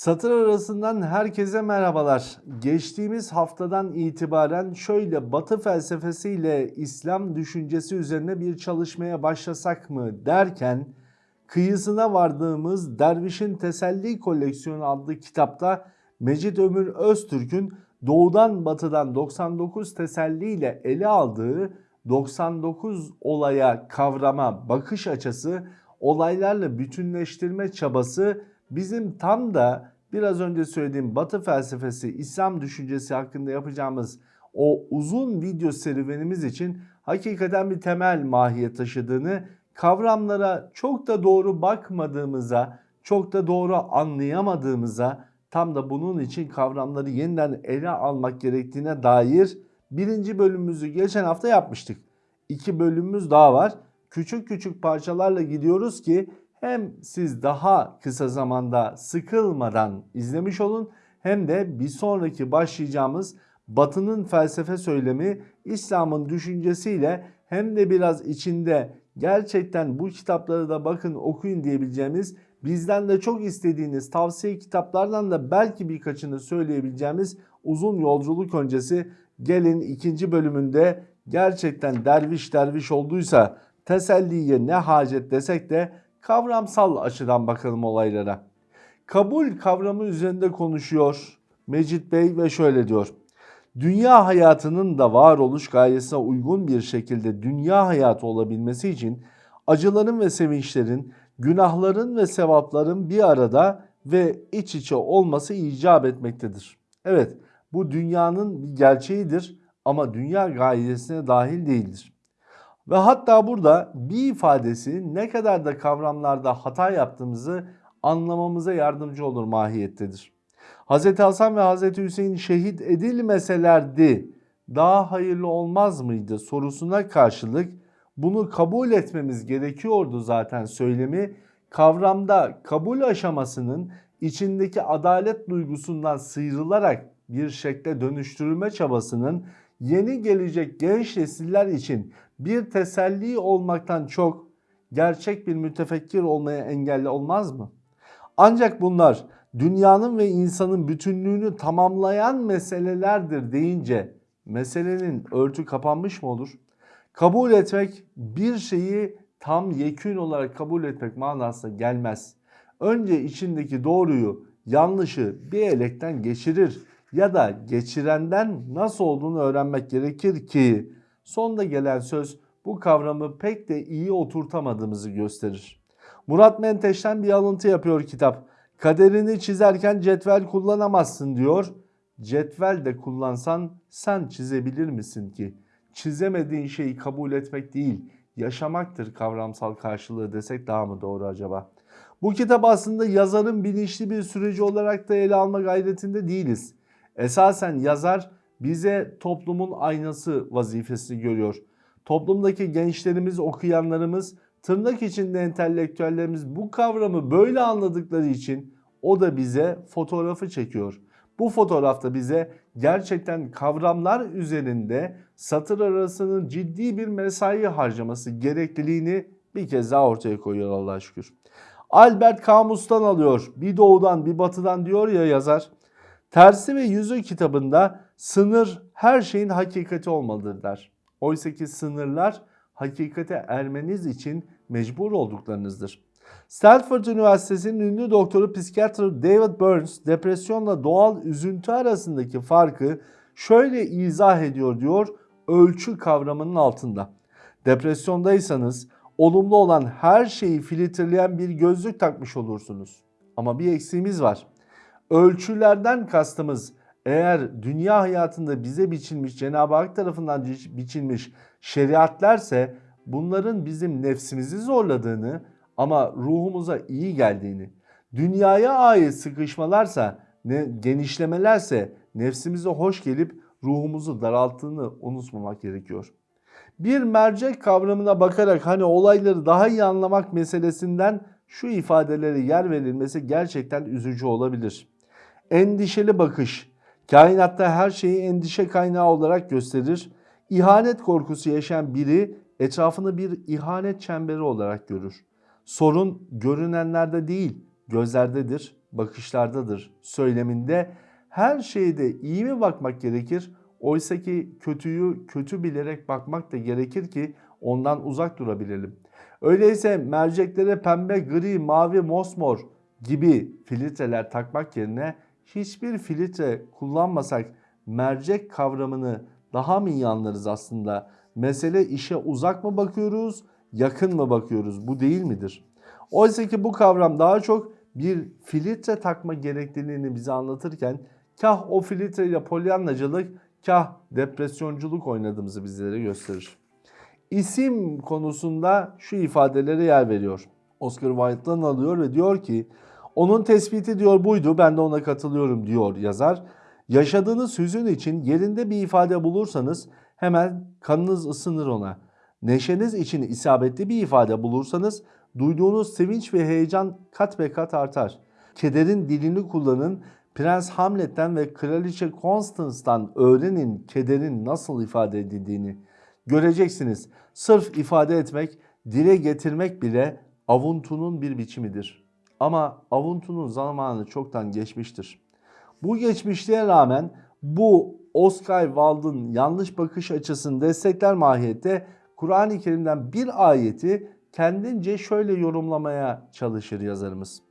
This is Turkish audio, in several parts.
Satır arasından herkese merhabalar. Geçtiğimiz haftadan itibaren şöyle Batı felsefesiyle İslam düşüncesi üzerine bir çalışmaya başlasak mı derken kıyısına vardığımız Derviş'in Teselli Koleksiyonu adlı kitapta Mecit Ömür Öztürk'ün doğudan batıdan 99 teselliyle ele aldığı 99 olaya kavrama bakış açısı, olaylarla bütünleştirme çabası bizim tam da biraz önce söylediğim Batı felsefesi, İslam düşüncesi hakkında yapacağımız o uzun video serüvenimiz için hakikaten bir temel mahiyet taşıdığını, kavramlara çok da doğru bakmadığımıza, çok da doğru anlayamadığımıza, tam da bunun için kavramları yeniden ele almak gerektiğine dair birinci bölümümüzü geçen hafta yapmıştık. İki bölümümüz daha var. Küçük küçük parçalarla gidiyoruz ki hem siz daha kısa zamanda sıkılmadan izlemiş olun hem de bir sonraki başlayacağımız Batı'nın felsefe söylemi İslam'ın düşüncesiyle hem de biraz içinde gerçekten bu kitapları da bakın okuyun diyebileceğimiz bizden de çok istediğiniz tavsiye kitaplardan da belki birkaçını söyleyebileceğimiz uzun yolculuk öncesi gelin ikinci bölümünde gerçekten derviş derviş olduysa teselliye ne hacet desek de kavramsal açıdan bakalım olaylara. Kabul kavramı üzerinde konuşuyor Mecit Bey ve şöyle diyor. Dünya hayatının da varoluş gayesine uygun bir şekilde dünya hayatı olabilmesi için acıların ve sevinçlerin, günahların ve sevapların bir arada ve iç içe olması icap etmektedir. Evet bu dünyanın bir gerçeğidir ama dünya gayesine dahil değildir. Ve hatta burada bir ifadesi ne kadar da kavramlarda hata yaptığımızı anlamamıza yardımcı olur mahiyettedir. Hz. Hasan ve Hz. Hüseyin şehit edilmeselerdi daha hayırlı olmaz mıydı sorusuna karşılık bunu kabul etmemiz gerekiyordu zaten söylemi. Kavramda kabul aşamasının içindeki adalet duygusundan sıyrılarak bir şekle dönüştürülme çabasının yeni gelecek genç nesiller için bir teselli olmaktan çok gerçek bir mütefekkir olmaya engelli olmaz mı? Ancak bunlar dünyanın ve insanın bütünlüğünü tamamlayan meselelerdir deyince meselenin örtü kapanmış mı olur? Kabul etmek bir şeyi tam yekün olarak kabul etmek manasına gelmez. Önce içindeki doğruyu, yanlışı bir elekten geçirir ya da geçirenden nasıl olduğunu öğrenmek gerekir ki sonda gelen söz bu kavramı pek de iyi oturtamadığımızı gösterir. Murat Menteş'ten bir alıntı yapıyor kitap. Kaderini çizerken cetvel kullanamazsın diyor. Cetvel de kullansan sen çizebilir misin ki? Çizemediğin şeyi kabul etmek değil, yaşamaktır kavramsal karşılığı desek daha mı doğru acaba? Bu kitap aslında yazarın bilinçli bir süreci olarak da ele alma gayretinde değiliz. Esasen yazar bize toplumun aynası vazifesini görüyor. Toplumdaki gençlerimiz, okuyanlarımız, tırnak içinde entelektüellerimiz bu kavramı böyle anladıkları için o da bize fotoğrafı çekiyor. Bu fotoğrafta bize gerçekten kavramlar üzerinde satır arasının ciddi bir mesai harcaması gerekliliğini bir kez daha ortaya koyuyor Allah'a şükür. Albert Camus'tan alıyor. Bir doğudan bir batıdan diyor ya yazar. Tersi ve Yüzü kitabında sınır her şeyin hakikati olmalıdır der. Oysa ki sınırlar hakikate ermeniz için mecbur olduklarınızdır. Stanford Üniversitesi'nin ünlü doktoru psikiyatr David Burns depresyonla doğal üzüntü arasındaki farkı şöyle izah ediyor diyor ölçü kavramının altında. Depresyondaysanız olumlu olan her şeyi filtreleyen bir gözlük takmış olursunuz. Ama bir eksiğimiz var. Ölçülerden kastımız eğer dünya hayatında bize biçilmiş Cenab-ı Hak tarafından biçilmiş şeriatlerse bunların bizim nefsimizi zorladığını ama ruhumuza iyi geldiğini, dünyaya ait sıkışmalarsa, ne, genişlemelerse nefsimize hoş gelip ruhumuzu daralttığını unutmamak gerekiyor. Bir mercek kavramına bakarak hani olayları daha iyi anlamak meselesinden şu ifadelere yer verilmesi gerçekten üzücü olabilir. Endişeli bakış, kainatta her şeyi endişe kaynağı olarak gösterir. İhanet korkusu yaşayan biri etrafını bir ihanet çemberi olarak görür. Sorun görünenlerde değil, gözlerdedir bakışlardadır söyleminde her şeyde iyi mi bakmak gerekir? Oysa ki kötüyü kötü bilerek bakmak da gerekir ki ondan uzak durabilelim. Öyleyse merceklere pembe, gri, mavi, mosmor gibi filtreler takmak yerine hiçbir filtre kullanmasak mercek kavramını daha mı iyi anlarız aslında? Mesele işe uzak mı bakıyoruz, yakın mı bakıyoruz? Bu değil midir? Oysa ki bu kavram daha çok bir filtre takma gerekliliğini bize anlatırken kah o filtre ile polyanlacılık, kah depresyonculuk oynadığımızı bizlere gösterir. İsim konusunda şu ifadelere yer veriyor. Oscar Wilde'dan alıyor ve diyor ki onun tespiti diyor buydu ben de ona katılıyorum diyor yazar. Yaşadığınız hüzün için yerinde bir ifade bulursanız hemen kanınız ısınır ona. Neşeniz için isabetli bir ifade bulursanız duyduğunuz sevinç ve heyecan kat be kat artar. Kederin dilini kullanın, Prens Hamlet'ten ve Kraliçe Constance'dan öğrenin kederin nasıl ifade edildiğini. Göreceksiniz sırf ifade etmek, dile getirmek bile avuntunun bir biçimidir. Ama avuntunun zamanı çoktan geçmiştir. Bu geçmişliğe rağmen bu Oscar Wilde'ın yanlış bakış açısını destekler mahiyette Kur'an-ı Kerim'den bir ayeti kendince şöyle yorumlamaya çalışır yazarımız.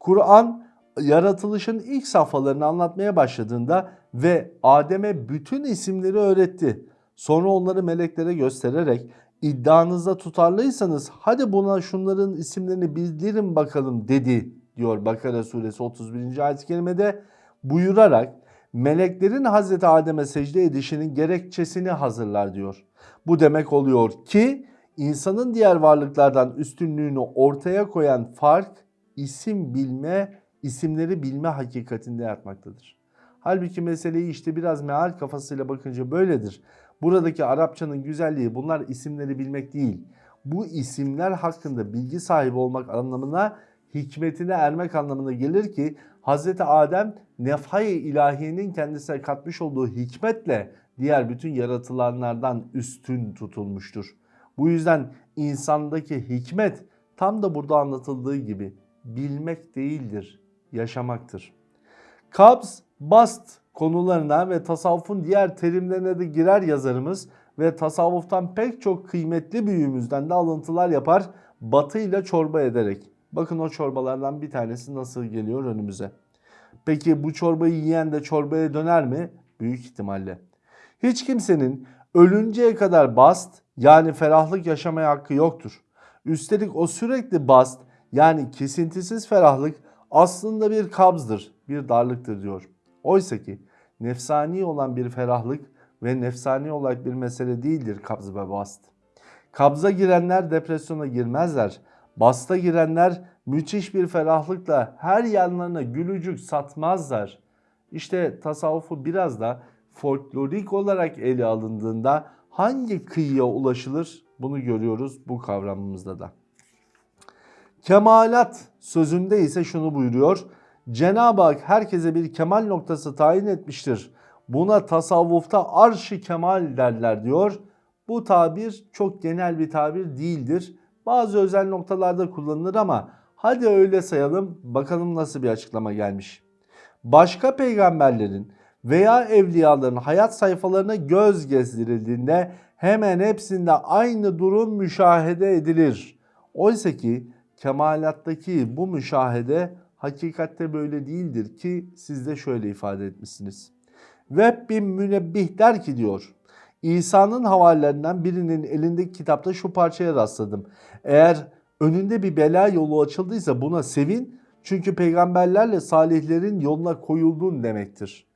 Kur'an yaratılışın ilk safhalarını anlatmaya başladığında ve Adem'e bütün isimleri öğretti. Sonra onları meleklere göstererek iddianızda tutarlıysanız hadi buna şunların isimlerini bildirin bakalım dedi diyor Bakara suresi 31. ayet-i kerimede buyurarak meleklerin Hazreti Adem'e secde edişinin gerekçesini hazırlar diyor. Bu demek oluyor ki insanın diğer varlıklardan üstünlüğünü ortaya koyan fark isim bilme, isimleri bilme hakikatinde yatmaktadır. Halbuki meseleyi işte biraz meal kafasıyla bakınca böyledir. Buradaki Arapçanın güzelliği bunlar isimleri bilmek değil. Bu isimler hakkında bilgi sahibi olmak anlamına hikmetine ermek anlamına gelir ki Hz. Adem nefhay ilahiyenin kendisine katmış olduğu hikmetle diğer bütün yaratılanlardan üstün tutulmuştur. Bu yüzden insandaki hikmet tam da burada anlatıldığı gibi bilmek değildir, yaşamaktır. Kabz, bast konularına ve tasavvufun diğer terimlerine de girer yazarımız ve tasavvuftan pek çok kıymetli büyüğümüzden de alıntılar yapar batı ile çorba ederek. Bakın o çorbalardan bir tanesi nasıl geliyor önümüze. Peki bu çorbayı yiyen de çorbaya döner mi? Büyük ihtimalle. Hiç kimsenin ölünceye kadar bast yani ferahlık yaşamaya hakkı yoktur. Üstelik o sürekli bast yani kesintisiz ferahlık aslında bir kabzdır, bir darlıktır diyor. Oysa ki nefsani olan bir ferahlık ve nefsani olarak bir mesele değildir kabz ve bast. Kabza girenler depresyona girmezler. Basta girenler müthiş bir ferahlıkla her yanlarına gülücük satmazlar. İşte tasavvufu biraz da folklorik olarak ele alındığında hangi kıyıya ulaşılır bunu görüyoruz bu kavramımızda da. Kemalat sözünde ise şunu buyuruyor. Cenab-ı Hak herkese bir kemal noktası tayin etmiştir. Buna tasavvufta arş-ı kemal derler diyor. Bu tabir çok genel bir tabir değildir. Bazı özel noktalarda kullanılır ama hadi öyle sayalım bakalım nasıl bir açıklama gelmiş. Başka peygamberlerin veya evliyaların hayat sayfalarına göz gezdirildiğinde hemen hepsinde aynı durum müşahede edilir. Oysa ki kemalattaki bu müşahede hakikatte böyle değildir ki siz de şöyle ifade etmişsiniz. Web bin münebbih der ki diyor. İsa'nın havalilerinden birinin elindeki kitapta şu parçaya rastladım. Eğer önünde bir bela yolu açıldıysa buna sevin çünkü peygamberlerle salihlerin yoluna koyulduğun demektir.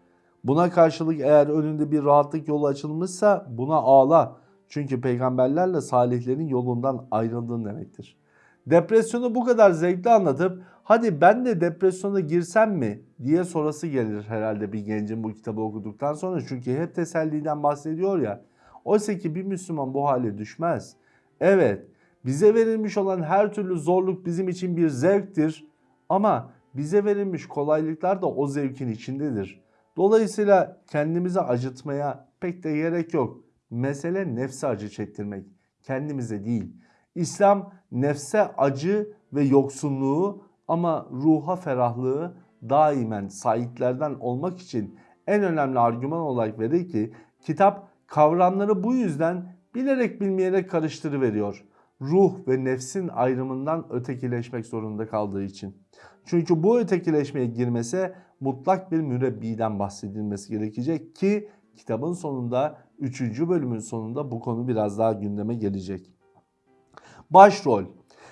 Buna karşılık eğer önünde bir rahatlık yolu açılmışsa buna ağla. Çünkü peygamberlerle salihlerin yolundan ayrıldığın demektir. Depresyonu bu kadar zevkli anlatıp hadi ben de depresyona girsem mi diye sorası gelir herhalde bir gencin bu kitabı okuduktan sonra. Çünkü hep teselliden bahsediyor ya. Oysa ki bir Müslüman bu hale düşmez. Evet bize verilmiş olan her türlü zorluk bizim için bir zevktir. Ama bize verilmiş kolaylıklar da o zevkin içindedir. Dolayısıyla kendimizi acıtmaya pek de gerek yok. Mesele nefse acı çektirmek, kendimize değil. İslam nefse acı ve yoksunluğu Ama ruha ferahlığı daimen saitlerden olmak için en önemli argüman olarak verir ki kitap kavramları bu yüzden bilerek bilmeyerek karıştırıveriyor. Ruh ve nefsin ayrımından ötekileşmek zorunda kaldığı için. Çünkü bu ötekileşmeye girmese mutlak bir mürebbiden bahsedilmesi gerekecek ki kitabın sonunda 3. bölümün sonunda bu konu biraz daha gündeme gelecek. Başrol.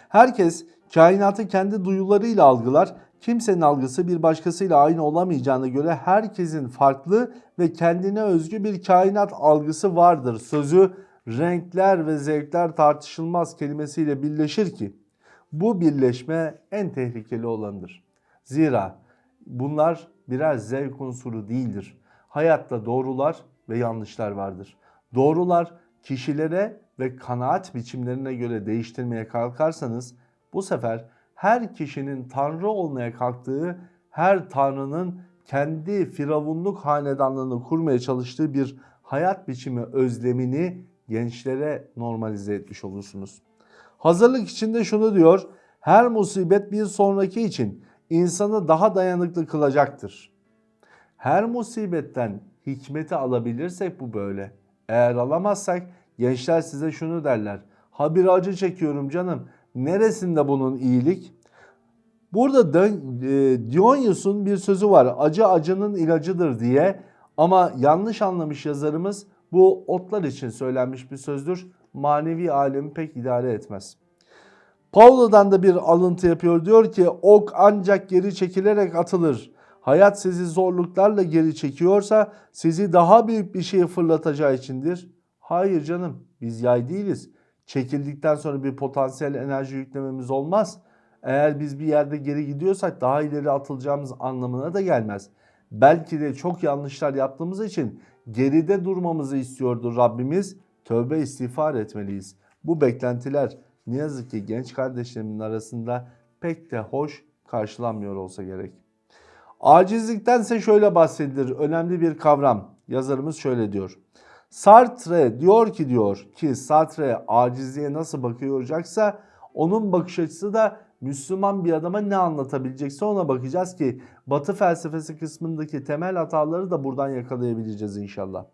Herkes kainatı kendi duyularıyla algılar. Kimsenin algısı bir başkasıyla aynı olamayacağına göre herkesin farklı ve kendine özgü bir kainat algısı vardır. Sözü renkler ve zevkler tartışılmaz kelimesiyle birleşir ki bu birleşme en tehlikeli olandır. Zira bunlar birer zevk unsuru değildir. Hayatta doğrular ve yanlışlar vardır. Doğrular kişilere ve kanaat biçimlerine göre değiştirmeye kalkarsanız bu sefer her kişinin tanrı olmaya kalktığı, her tanrının kendi firavunluk hanedanlığını kurmaya çalıştığı bir hayat biçimi özlemini gençlere normalize etmiş olursunuz. Hazırlık içinde şunu diyor, her musibet bir sonraki için insanı daha dayanıklı kılacaktır. Her musibetten hikmeti alabilirsek bu böyle. Eğer alamazsak gençler size şunu derler. Ha bir acı çekiyorum canım. Neresinde bunun iyilik? Burada da, e, Dionyus'un bir sözü var. Acı acının ilacıdır diye. Ama yanlış anlamış yazarımız bu otlar için söylenmiş bir sözdür. Manevi alemi pek idare etmez. Paulo'dan da bir alıntı yapıyor. Diyor ki ok ancak geri çekilerek atılır. Hayat sizi zorluklarla geri çekiyorsa sizi daha büyük bir şeye fırlatacağı içindir. Hayır canım biz yay değiliz. Çekildikten sonra bir potansiyel enerji yüklememiz olmaz. Eğer biz bir yerde geri gidiyorsak daha ileri atılacağımız anlamına da gelmez. Belki de çok yanlışlar yaptığımız için geride durmamızı istiyordu Rabbimiz. Tövbe istiğfar etmeliyiz. Bu beklentiler ne yazık ki genç kardeşlerimin arasında pek de hoş karşılanmıyor olsa gerek. Acizliktense şöyle bahsedilir. Önemli bir kavram. Yazarımız şöyle diyor. Sartre diyor ki diyor ki Sartre acizliğe nasıl bakıyacaksa onun bakış açısı da Müslüman bir adama ne anlatabilecekse ona bakacağız ki Batı felsefesi kısmındaki temel hataları da buradan yakalayabileceğiz inşallah.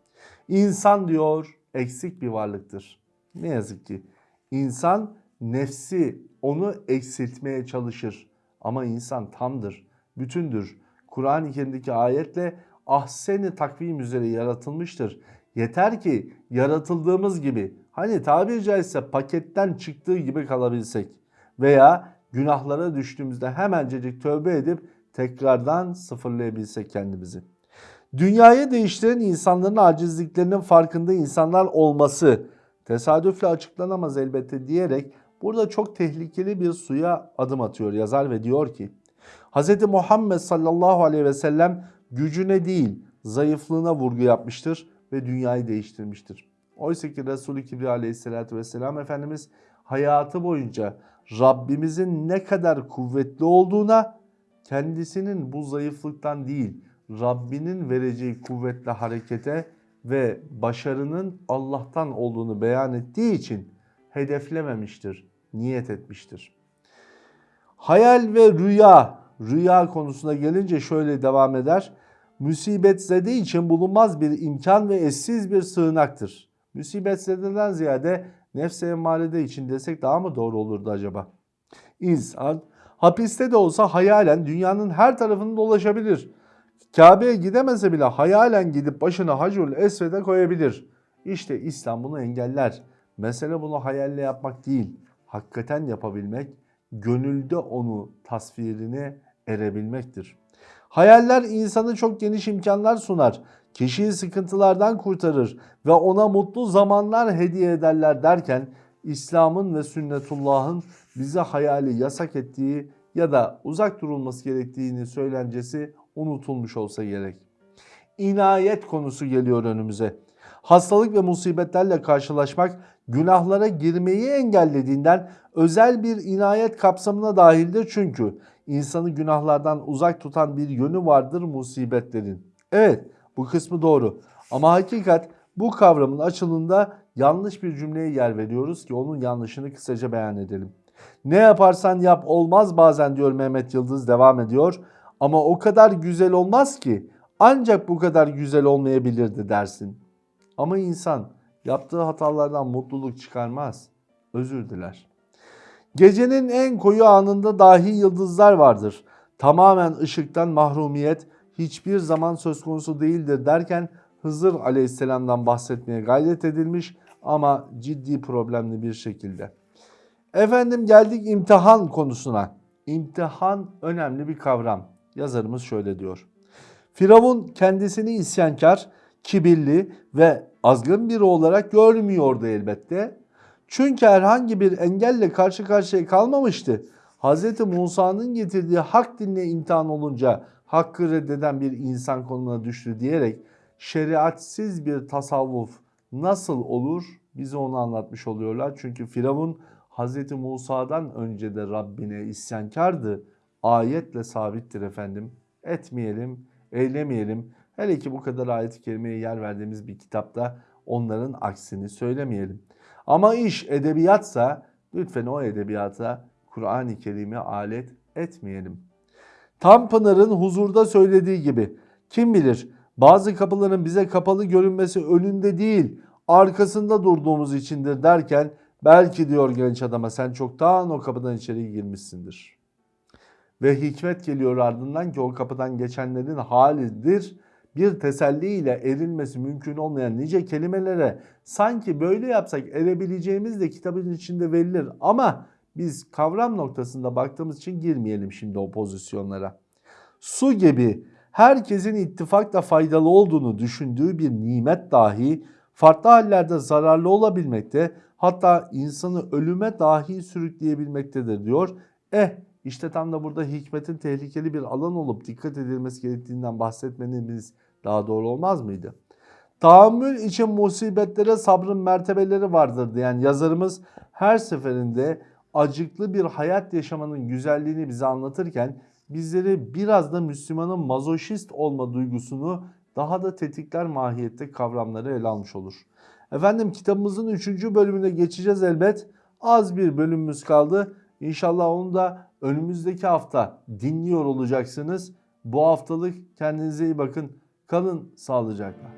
İnsan diyor eksik bir varlıktır. Ne yazık ki insan nefsi onu eksiltmeye çalışır ama insan tamdır, bütündür. Kur'an-ı Kerim'deki ayetle ahseni takvim üzere yaratılmıştır. Yeter ki yaratıldığımız gibi hani tabiri caizse paketten çıktığı gibi kalabilsek veya günahlara düştüğümüzde hemencecik tövbe edip tekrardan sıfırlayabilsek kendimizi. Dünyayı değiştiren insanların acizliklerinin farkında insanlar olması tesadüfle açıklanamaz elbette diyerek burada çok tehlikeli bir suya adım atıyor yazar ve diyor ki Hz. Muhammed sallallahu aleyhi ve sellem gücüne değil zayıflığına vurgu yapmıştır ve dünyayı değiştirmiştir. Oysa ki Resulü Kibriya aleyhissalatü vesselam Efendimiz hayatı boyunca Rabbimizin ne kadar kuvvetli olduğuna kendisinin bu zayıflıktan değil Rabbinin vereceği kuvvetle harekete ve başarının Allah'tan olduğunu beyan ettiği için hedeflememiştir, niyet etmiştir. Hayal ve rüya, rüya konusuna gelince şöyle devam eder. Musibet zede için bulunmaz bir imkan ve eşsiz bir sığınaktır. Musibet zededen ziyade nefse emmalede için desek daha mı doğru olurdu acaba? İnsan hapiste de olsa hayalen dünyanın her tarafını dolaşabilir. Kabe'ye gidemese bile hayalen gidip başını Hacul Esved'e koyabilir. İşte İslam bunu engeller. Mesele bunu hayalle yapmak değil, hakikaten yapabilmek, gönülde onu tasvirine erebilmektir. Hayaller insanı çok geniş imkanlar sunar. Kişiyi sıkıntılardan kurtarır ve ona mutlu zamanlar hediye ederler derken İslam'ın ve sünnetullah'ın bize hayali yasak ettiği ya da uzak durulması gerektiğini söylencesi unutulmuş olsa gerek. İnayet konusu geliyor önümüze. Hastalık ve musibetlerle karşılaşmak günahlara girmeyi engellediğinden özel bir inayet kapsamına dahildir çünkü insanı günahlardan uzak tutan bir yönü vardır musibetlerin. Evet bu kısmı doğru ama hakikat bu kavramın açılımında yanlış bir cümleye yer veriyoruz ki onun yanlışını kısaca beyan edelim. Ne yaparsan yap olmaz bazen diyor Mehmet Yıldız devam ediyor. Ama o kadar güzel olmaz ki ancak bu kadar güzel olmayabilirdi dersin. Ama insan yaptığı hatalardan mutluluk çıkarmaz. Özür diler. Gecenin en koyu anında dahi yıldızlar vardır. Tamamen ışıktan mahrumiyet hiçbir zaman söz konusu değildir derken Hızır aleyhisselamdan bahsetmeye gayret edilmiş ama ciddi problemli bir şekilde. Efendim geldik imtihan konusuna. İmtihan önemli bir kavram. Yazarımız şöyle diyor. Firavun kendisini isyankar, kibirli ve azgın biri olarak görmüyordu elbette. Çünkü herhangi bir engelle karşı karşıya kalmamıştı. Hz. Musa'nın getirdiği hak dinle imtihan olunca hakkı reddeden bir insan konumuna düştü diyerek şeriatsiz bir tasavvuf nasıl olur bize onu anlatmış oluyorlar. Çünkü Firavun Hz. Musa'dan önce de Rabbine isyankardı. Ayetle sabittir efendim. Etmeyelim, eylemeyelim. Hele ki bu kadar ayet-i kerimeye yer verdiğimiz bir kitapta onların aksini söylemeyelim. Ama iş edebiyatsa lütfen o edebiyata Kur'an-ı Kerim'i alet etmeyelim. Tanpınar'ın huzurda söylediği gibi kim bilir bazı kapıların bize kapalı görünmesi önünde değil arkasında durduğumuz içindir derken belki diyor genç adama sen çoktan o kapıdan içeri girmişsindir. Ve hikmet geliyor ardından ki o kapıdan geçenlerin halidir bir teselliyle erilmesi mümkün olmayan nice kelimelere sanki böyle yapsak erebileceğimiz de kitabın içinde verilir ama biz kavram noktasında baktığımız için girmeyelim şimdi o pozisyonlara. Su gibi herkesin ittifakla faydalı olduğunu düşündüğü bir nimet dahi farklı hallerde zararlı olabilmekte hatta insanı ölüme dahi sürükleyebilmektedir diyor. Eh işte tam da burada hikmetin tehlikeli bir alan olup dikkat edilmesi gerektiğinden bahsetmeniz daha doğru olmaz mıydı? Tahammül için musibetlere sabrın mertebeleri vardır diyen yazarımız her seferinde acıklı bir hayat yaşamanın güzelliğini bize anlatırken bizleri biraz da Müslümanın mazoşist olma duygusunu daha da tetikler mahiyette kavramları ele almış olur. Efendim kitabımızın 3. bölümüne geçeceğiz elbet. Az bir bölümümüz kaldı. İnşallah onu da önümüzdeki hafta dinliyor olacaksınız. Bu haftalık kendinize iyi bakın. Kalın sağlıcakla.